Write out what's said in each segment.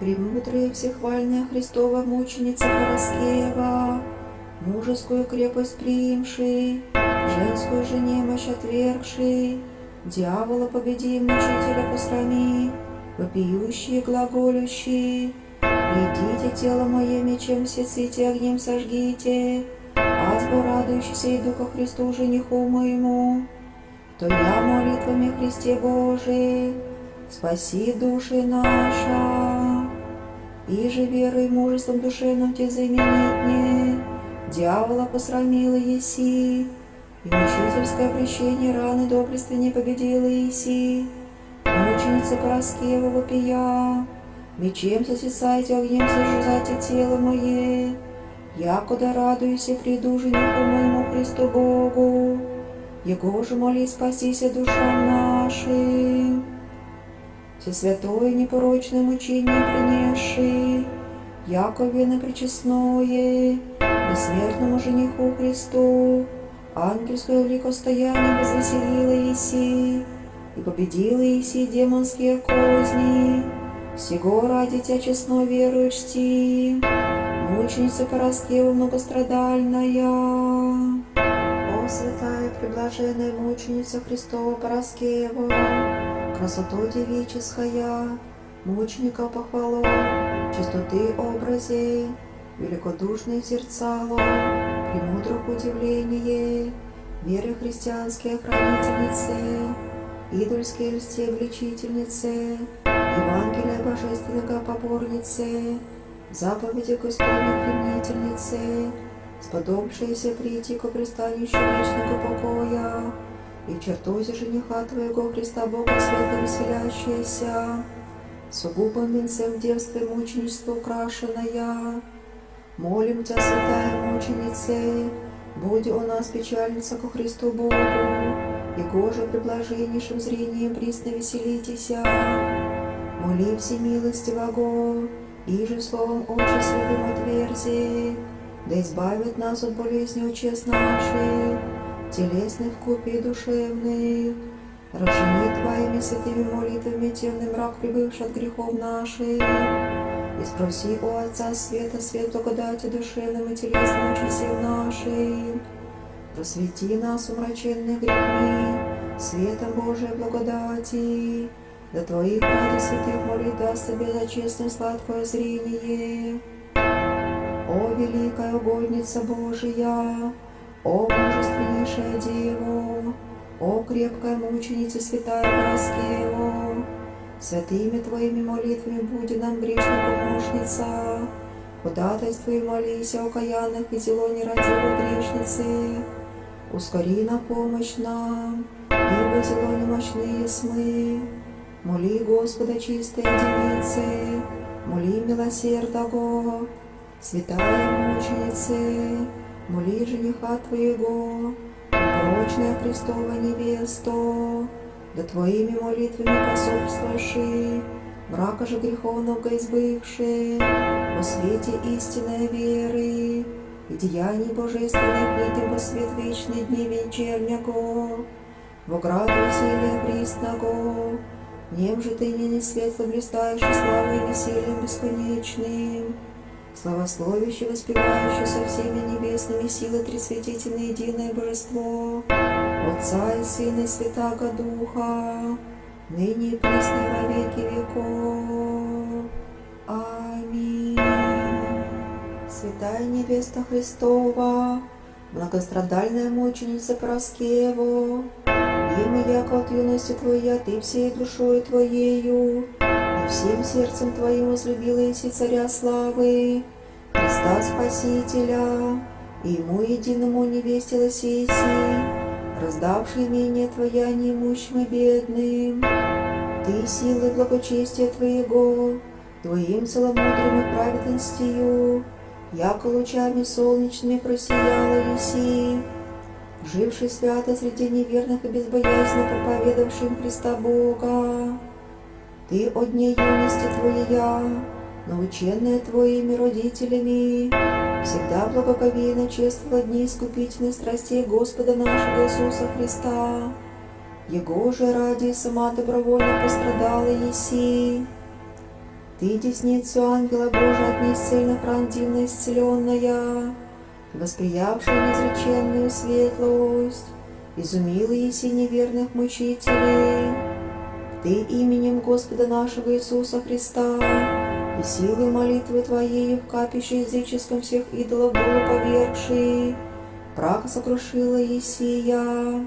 Премудрая всехвальная Христова мученица Пороскева, Мужескую крепость приимший, Женскую же немощь отвергший, Дьявола победи, мучителя посрами, Вопиющие, глаголющие, Придите тело мое мечем сеците, огнем сожгите, Азбу радующийся и Духа Христу жениху моему, То я молитвами Христе Божий, спаси души наша. И же верой и мужеством душевным те заменить не, Дьявола посрамила еси, И мучительское прещение раны доблести не победила еси. Мученица Пороскева вопия, Мечем сосисайте, огнем сожжайте тело мое, Якуда радуюсь и приду жениху моему Христу Богу, Его же моли спасися душам нашим. Все святое непорочное мучение принесший, Якове причестное, бессмертному жениху Христу, ангельское ликостояние возвеселило Иси, и победила Иси демонские козни, всего ради Тебя честно верую чти, мученица Пороскева многострадальная. О, святая приблаженная мученица Христова Пороскева, красоту девическая, мученика похвало, чистоты образей, великодушные зерцало, премудрых удивление, веры христианские хранительницы, идольские льсте обличительницы, Евангелия божественного поборницы, заповеди Господних пленительницы, сподобившиеся прийти к пристанищу вечного покоя, и в чертозе жениха Твоего Христа Бога светло веселящаяся, сугубым венцем девства мученичества украшенная. Молим Тебя, святая мученица, будь у нас печальница ко Христу Богу, и Гоже приблаженнейшим зрением присно веселитеся. Моли всемилостивого, и же словом Отче Святым отверзи, да избавит нас от болезни учест наших, телесных вкупе и душевных, Разжени Твоими святыми молитвами темный мрак, прибывший от грехов наших, и спроси у Отца Света свет благодати душевным и телесным часов нашим. Просвети нас, умраченных грехми, светом Божией благодати, до Твоих ради святых молит даст тебе за честное сладкое зрение. О, великая угодница Божия, о, мужественнейшая Дева, о, крепкая мученица святая Пороскева, святыми Твоими молитвами буди нам грешная помощница, ходатайствуй молись о окаянных и зело нерадивой грешницы, ускори на помощь нам, ибо зело немощные смы. Моли Господа чистые девицы, моли милосердного, святая мученицы, моли жениха Твоего, непорочная Христова невесту, да Твоими молитвами пособствующий, мрака же греховного избывший, во свете истинной веры и деяний божественных видим во свет вечный дни вечернего, в ограду веселья присного, Нем же ты ныне светло блистаешь и славой весельем бесконечным, Славословище, воспевающее со всеми небесными силы Трисвятительное единое Божество, Отца и Сына и Святаго Духа, ныне и присно во веки веков. Аминь. Святая невеста Христова, многострадальная мученица Пороскева, Имя яко от юности Твоя, Ты всей душой Твоею, всем сердцем Твоим возлюбила Иси Царя Славы, Христа Спасителя, и Ему единому невестилась Иси, раздавший имение Твоя неимущим и бедным. Ты силой благочестия Твоего, Твоим целомудрым и праведностью, яко лучами солнечными просияла Иси, живший свято среди неверных и безбоязненно проповедовавшим Христа Бога. Ты от дней юности Твоя, наученная Твоими родителями, всегда благоговейно чествовала дни искупительной страстей Господа нашего Иисуса Христа. Его же ради сама добровольно пострадала Еси. Ты десницу ангела Божия отнес цельно пронзивно исцеленная, восприявшая неизреченную светлость, изумила еси неверных мучителей. Ты именем Господа нашего Иисуса Христа и силой молитвы Твоей в капище языческом всех идолов долу повергший, прах сокрушила Есия.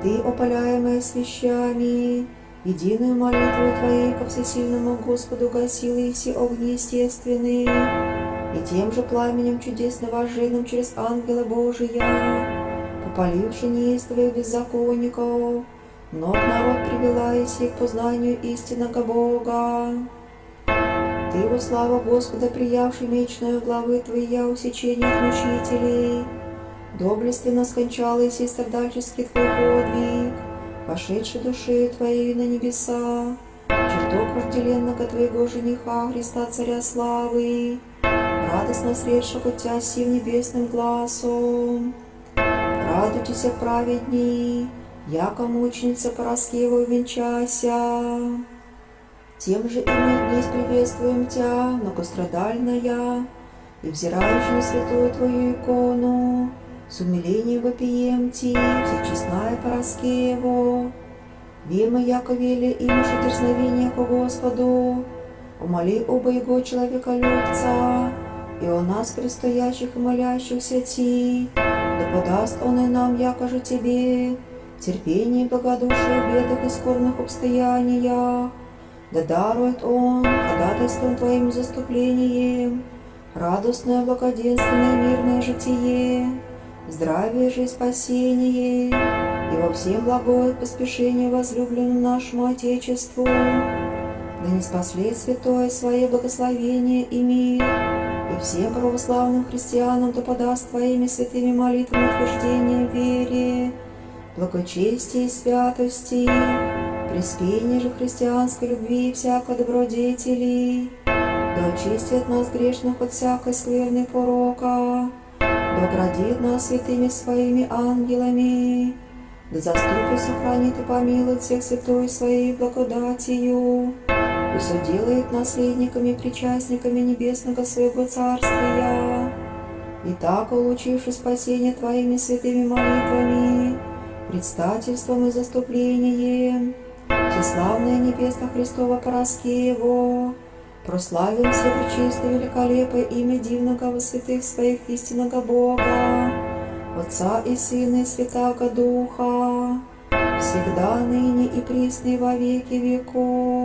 Ты, опаляемая свящами, единую молитву Твоей ко всесильному Господу гасила и все огни естественные, и тем же пламенем чудесно вожженным через ангела Божия, попаливши неистовых беззаконников, Ног народ привела Иси к познанию истинного Бога. Ты во славу Господа, приявший мечную главы Твоя усечение от мучителей, доблестно скончал Иси страдальческий Твой подвиг, пошедший душею Твоей на небеса, чертог вожделенного Твоего жениха Христа Царя Славы, радостно средшего Тебя сим небесным глазом. Радуйтесь, праведней, яко мученица Параскеву венчася. Тем же и мы днесь приветствуем Тя, многострадальная, и взирающая на святую Твою икону, с умилением вопием Ти, всечестная Параскеву. Вема, яко вели имаше дерзновение по Господу, умоли оба Его человеколюбца, и о нас, предстоящих и молящихся Ти, да подаст Он и нам, яко же Тебе, терпение благодушие в бедах и скорбных обстояниях, да дарует Он ходатайством Твоим заступлением радостное, благоденственное, мирное житие, здравие же и спасение, и во всем благое поспешение возлюбленному нашему Отечеству, да не спаслет святое свое благословение и мир, и всем православным христианам да подаст Твоими святыми молитвами утверждение вере, благочестия и святости, приспение же христианской любви и всякой добродетели, да очистит нас грешных от всякой скверной порока, да оградит нас святыми своими ангелами, да заступит, сохранит и помилует всех святой своей благодатью, и все делает наследниками причастниками небесного своего царствия. И так, улучивши спасение Твоими святыми молитвами, предстательством и заступлением, Всеславное небесно Христово Пороскево, прославим все пречистое великолепое имя дивного во святых своих истинного Бога, Отца и Сына и Святаго Духа, всегда, ныне и присно во веки веков.